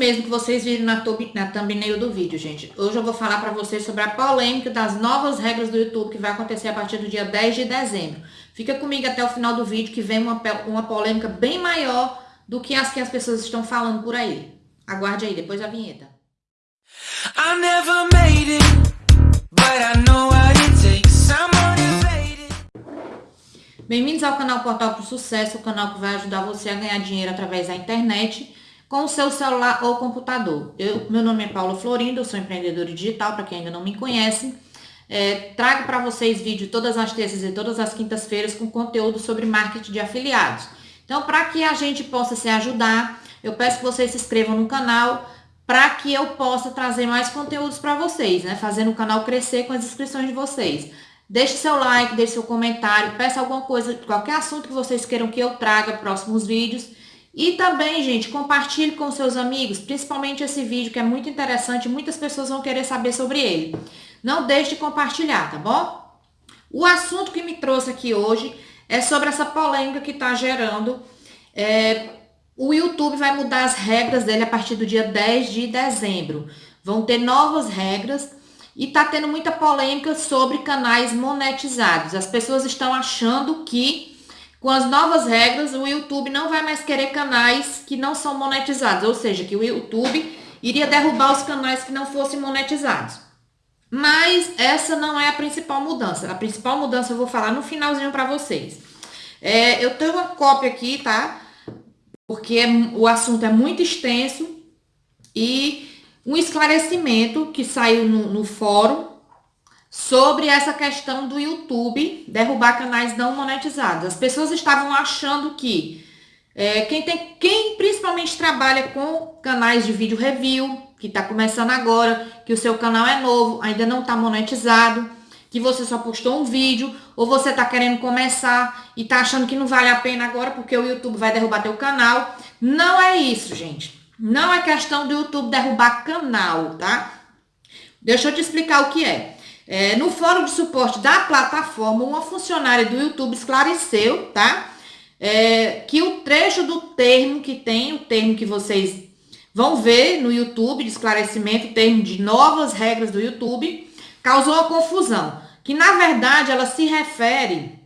mesmo que vocês viram na, na thumbnail do vídeo, gente. Hoje eu vou falar para vocês sobre a polêmica das novas regras do YouTube que vai acontecer a partir do dia 10 de dezembro. Fica comigo até o final do vídeo que vem uma, uma polêmica bem maior do que as que as pessoas estão falando por aí. Aguarde aí, depois a vinheta. I never made it, but I know what it takes. Bem-vindos ao canal Portal para o Sucesso, o canal que vai ajudar você a ganhar dinheiro através da internet com o seu celular ou computador. Eu, meu nome é Paula Florindo, eu sou empreendedora digital, para quem ainda não me conhece. É, trago para vocês vídeo todas as terças e todas as quintas-feiras com conteúdo sobre marketing de afiliados. Então, para que a gente possa se ajudar, eu peço que vocês se inscrevam no canal para que eu possa trazer mais conteúdos para vocês, né? Fazendo o canal crescer com as inscrições de vocês. Deixe seu like, deixe seu comentário, peça alguma coisa, qualquer assunto que vocês queiram que eu traga próximos vídeos. E também, gente, compartilhe com seus amigos, principalmente esse vídeo que é muito interessante, muitas pessoas vão querer saber sobre ele. Não deixe de compartilhar, tá bom? O assunto que me trouxe aqui hoje é sobre essa polêmica que está gerando. É, o YouTube vai mudar as regras dele a partir do dia 10 de dezembro. Vão ter novas regras e está tendo muita polêmica sobre canais monetizados. As pessoas estão achando que com as novas regras, o YouTube não vai mais querer canais que não são monetizados, ou seja, que o YouTube iria derrubar os canais que não fossem monetizados. Mas essa não é a principal mudança. A principal mudança eu vou falar no finalzinho para vocês. É, eu tenho uma cópia aqui, tá? Porque é, o assunto é muito extenso e um esclarecimento que saiu no, no fórum sobre essa questão do YouTube derrubar canais não monetizados. As pessoas estavam achando que é, quem tem, quem principalmente trabalha com canais de vídeo review, que está começando agora, que o seu canal é novo, ainda não está monetizado, que você só postou um vídeo, ou você está querendo começar e está achando que não vale a pena agora porque o YouTube vai derrubar teu canal. Não é isso, gente. Não é questão do YouTube derrubar canal, tá? Deixa eu te explicar o que é. É, no fórum de suporte da plataforma, uma funcionária do YouTube esclareceu, tá? É, que o trecho do termo que tem, o termo que vocês vão ver no YouTube de esclarecimento, o termo de novas regras do YouTube, causou uma confusão. Que na verdade ela se refere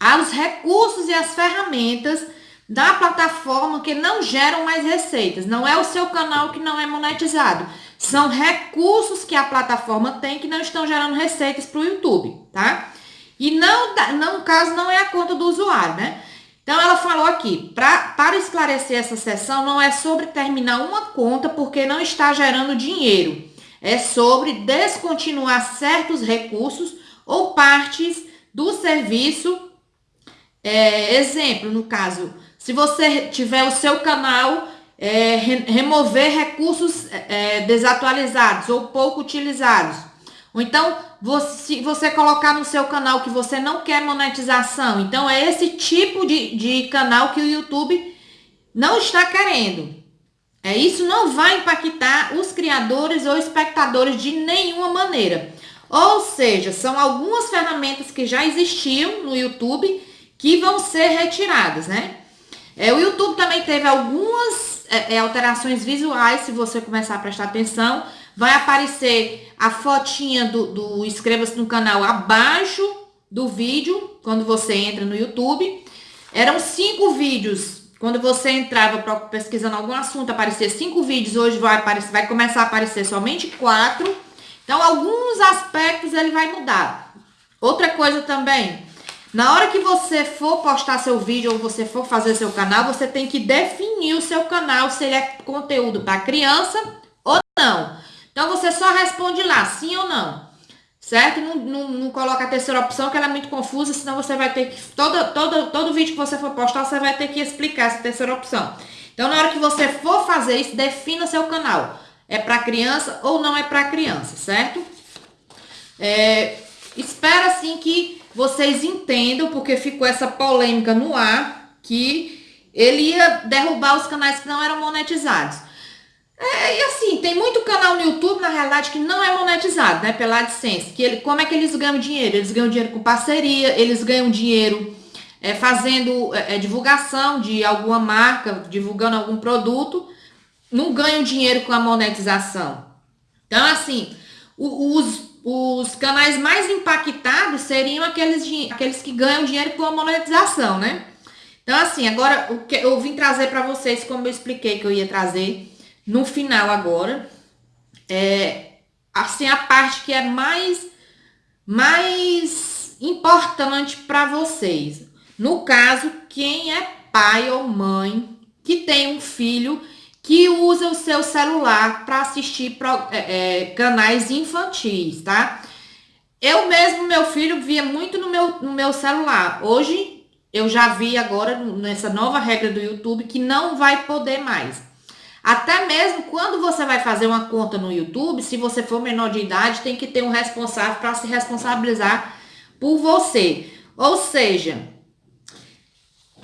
aos recursos e às ferramentas da plataforma que não geram mais receitas. Não é o seu canal que não é monetizado. São recursos que a plataforma tem que não estão gerando receitas para o YouTube, tá? E não, não, no caso, não é a conta do usuário, né? Então, ela falou aqui, pra, para esclarecer essa sessão, não é sobre terminar uma conta porque não está gerando dinheiro. É sobre descontinuar certos recursos ou partes do serviço. É, exemplo, no caso, se você tiver o seu canal, é, re, remover recursos é, desatualizados ou pouco utilizados. Ou então, você, se você colocar no seu canal que você não quer monetização. Então, é esse tipo de, de canal que o YouTube não está querendo. É, isso não vai impactar os criadores ou espectadores de nenhuma maneira. Ou seja, são algumas ferramentas que já existiam no YouTube que vão ser retiradas, né? É, o YouTube também teve algumas é, é, alterações visuais, se você começar a prestar atenção. Vai aparecer a fotinha do, do inscreva-se no canal abaixo do vídeo, quando você entra no YouTube. Eram cinco vídeos. Quando você entrava pesquisando algum assunto, aparecia cinco vídeos. Hoje vai, aparecer, vai começar a aparecer somente quatro. Então, alguns aspectos ele vai mudar. Outra coisa também, na hora que você for postar seu vídeo ou você for fazer seu canal, você tem que definir o seu canal, se ele é conteúdo para criança ou não. Então, você só responde lá, sim ou não. Certo? Não, não, não coloca a terceira opção, que ela é muito confusa, senão você vai ter que... Todo, todo, todo vídeo que você for postar, você vai ter que explicar essa terceira opção. Então, na hora que você for fazer isso, defina seu canal. É para criança ou não é para criança, certo? É, espero, assim, que vocês entendam, porque ficou essa polêmica no ar, que ele ia derrubar os canais que não eram monetizados. É, e assim, tem muito canal no YouTube, na realidade, que não é monetizado, né, pela AdSense. Que ele, como é que eles ganham dinheiro? Eles ganham dinheiro com parceria, eles ganham dinheiro é, fazendo é, é divulgação de alguma marca, divulgando algum produto. não ganham dinheiro com a monetização. Então, assim, os, os canais mais impactados seriam aqueles, aqueles que ganham dinheiro com a monetização, né? Então, assim, agora o que eu vim trazer para vocês, como eu expliquei que eu ia trazer no final agora, é assim a parte que é mais mais importante para vocês. No caso, quem é pai ou mãe que tem um filho que usa o seu celular para assistir pro, é, é, canais infantis, tá? Eu mesmo, meu filho, via muito no meu, no meu celular. Hoje, eu já vi agora, nessa nova regra do YouTube, que não vai poder mais. Até mesmo quando você vai fazer uma conta no YouTube, se você for menor de idade, tem que ter um responsável para se responsabilizar por você. Ou seja,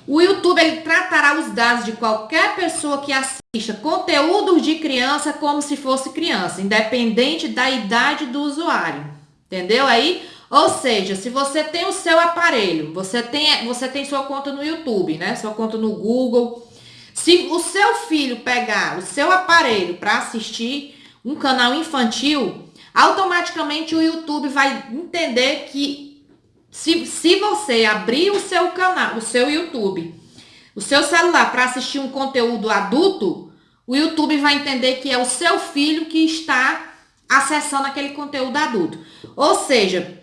o YouTube ele tratará os dados de qualquer pessoa que assista conteúdos de criança como se fosse criança, independente da idade do usuário. Entendeu aí? Ou seja, se você tem o seu aparelho, você tem, você tem sua conta no YouTube, né? Sua conta no Google. Se o seu filho pegar o seu aparelho para assistir um canal infantil, automaticamente o YouTube vai entender que se, se você abrir o seu canal, o seu YouTube, o seu celular para assistir um conteúdo adulto, o YouTube vai entender que é o seu filho que está acessando aquele conteúdo adulto. Ou seja,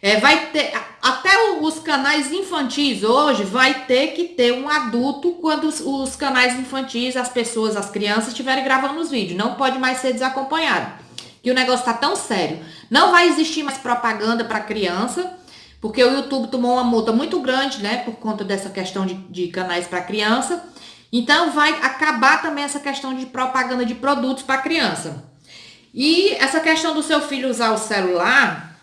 é, vai ter até os canais infantis hoje vai ter que ter um adulto quando os, os canais infantis, as pessoas, as crianças estiverem gravando os vídeos. Não pode mais ser desacompanhado. Que o negócio está tão sério. Não vai existir mais propaganda para criança porque o YouTube tomou uma multa muito grande, né, por conta dessa questão de, de canais para criança. Então, vai acabar também essa questão de propaganda de produtos para criança. E essa questão do seu filho usar o celular,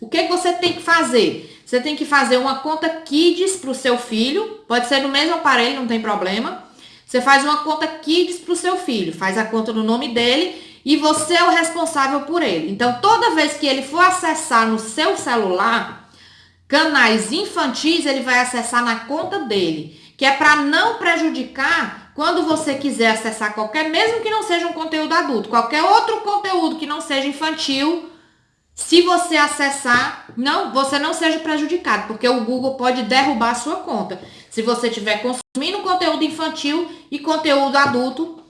o que, que você tem que fazer? Você tem que fazer uma conta Kids para o seu filho, pode ser no mesmo aparelho, não tem problema. Você faz uma conta Kids para o seu filho, faz a conta no nome dele e você é o responsável por ele. Então, toda vez que ele for acessar no seu celular, Canais infantis ele vai acessar na conta dele, que é para não prejudicar quando você quiser acessar qualquer, mesmo que não seja um conteúdo adulto, qualquer outro conteúdo que não seja infantil, se você acessar, não, você não seja prejudicado, porque o Google pode derrubar a sua conta. Se você estiver consumindo conteúdo infantil e conteúdo adulto,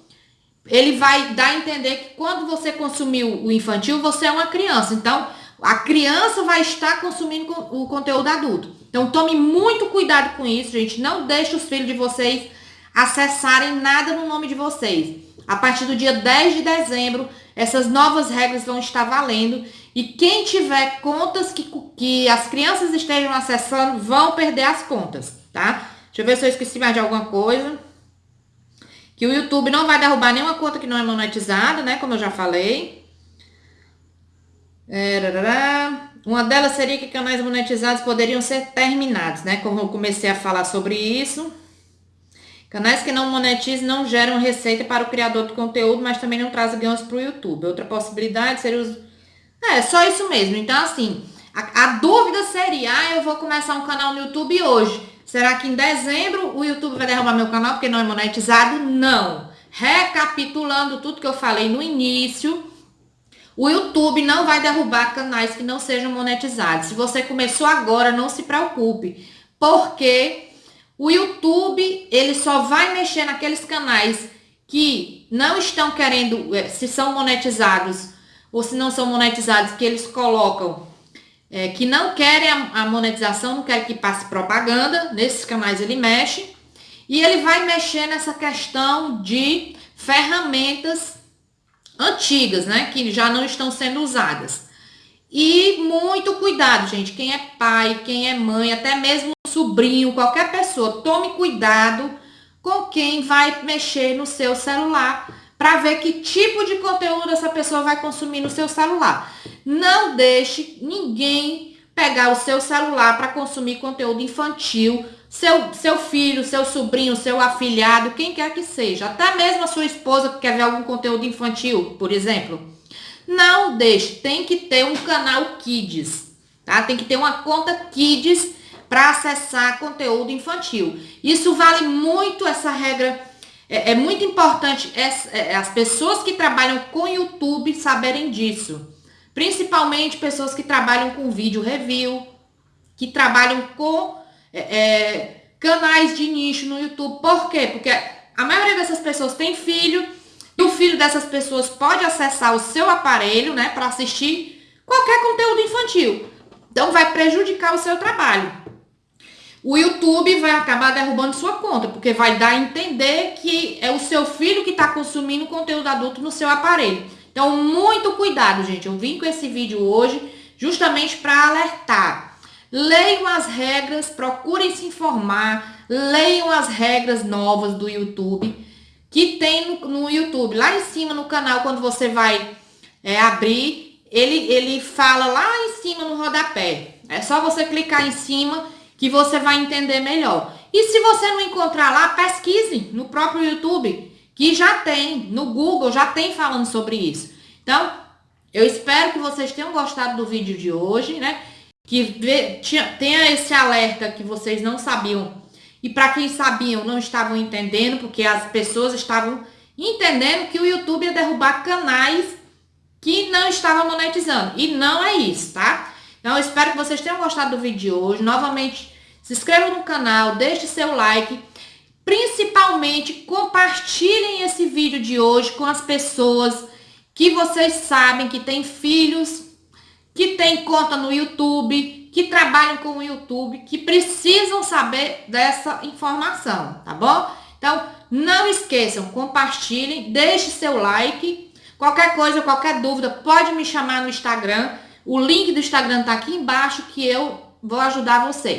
ele vai dar a entender que quando você consumiu o infantil, você é uma criança. Então, a criança vai estar consumindo o conteúdo adulto. Então tome muito cuidado com isso, gente. Não deixe os filhos de vocês acessarem nada no nome de vocês. A partir do dia 10 de dezembro, essas novas regras vão estar valendo. E quem tiver contas que, que as crianças estejam acessando, vão perder as contas, tá? Deixa eu ver se eu esqueci mais de alguma coisa. Que o YouTube não vai derrubar nenhuma conta que não é monetizada, né? Como eu já falei. É, uma delas seria que canais monetizados poderiam ser terminados, né? Como eu comecei a falar sobre isso. Canais que não monetizam não geram receita para o criador do conteúdo, mas também não trazem ganhos para o YouTube. Outra possibilidade seria os. É, só isso mesmo. Então, assim, a, a dúvida seria: ah, eu vou começar um canal no YouTube hoje. Será que em dezembro o YouTube vai derrubar meu canal porque não é monetizado? Não. Recapitulando tudo que eu falei no início, o YouTube não vai derrubar canais que não sejam monetizados. Se você começou agora, não se preocupe, porque o YouTube ele só vai mexer naqueles canais que não estão querendo, eh, se são monetizados ou se não são monetizados, que eles colocam é, que não querem a, a monetização, não querem que passe propaganda, nesses canais ele mexe. E ele vai mexer nessa questão de ferramentas antigas, né? Que já não estão sendo usadas. E muito cuidado, gente. Quem é pai, quem é mãe, até mesmo sobrinho, qualquer pessoa, tome cuidado com quem vai mexer no seu celular para ver que tipo de conteúdo essa pessoa vai consumir no seu celular. Não deixe ninguém pegar o seu celular para consumir conteúdo infantil seu, seu filho, seu sobrinho, seu afilhado, quem quer que seja, até mesmo a sua esposa que quer ver algum conteúdo infantil, por exemplo. Não deixe, tem que ter um canal Kids, tá? Tem que ter uma conta Kids para acessar conteúdo infantil. Isso vale muito essa regra É, é muito importante as, é, as pessoas que trabalham com YouTube saberem disso. Principalmente pessoas que trabalham com vídeo review, que trabalham com é, é, canais de nicho no YouTube. Por quê? Porque a maioria dessas pessoas tem filho e o filho dessas pessoas pode acessar o seu aparelho, né, para assistir qualquer conteúdo infantil. Então vai prejudicar o seu trabalho. O YouTube vai acabar derrubando sua conta, porque vai dar a entender que é o seu filho que está consumindo conteúdo adulto no seu aparelho. Então, muito cuidado, gente. Eu vim com esse vídeo hoje justamente para alertar. Leiam as regras, procurem se informar, leiam as regras novas do YouTube que tem no, no YouTube. Lá em cima no canal, quando você vai é, abrir, ele, ele fala lá em cima no rodapé. É só você clicar em cima que você vai entender melhor. E se você não encontrar lá, pesquise no próprio YouTube, que já tem, no Google já tem falando sobre isso. Então, eu espero que vocês tenham gostado do vídeo de hoje, né? Que tenha esse alerta que vocês não sabiam. E para quem sabiam, não estavam entendendo, porque as pessoas estavam entendendo que o YouTube ia derrubar canais que não estavam monetizando. E não é isso, tá? Então, eu espero que vocês tenham gostado do vídeo de hoje. Novamente, se inscreva no canal, deixe seu like. Principalmente, compartilhem esse vídeo de hoje com as pessoas que vocês sabem que têm filhos, que têm conta no YouTube, que trabalham com o YouTube, que precisam saber dessa informação, tá bom? Então, não esqueçam, compartilhem, deixe seu like. Qualquer coisa, qualquer dúvida, pode me chamar no Instagram. O link do Instagram tá aqui embaixo que eu vou ajudar você.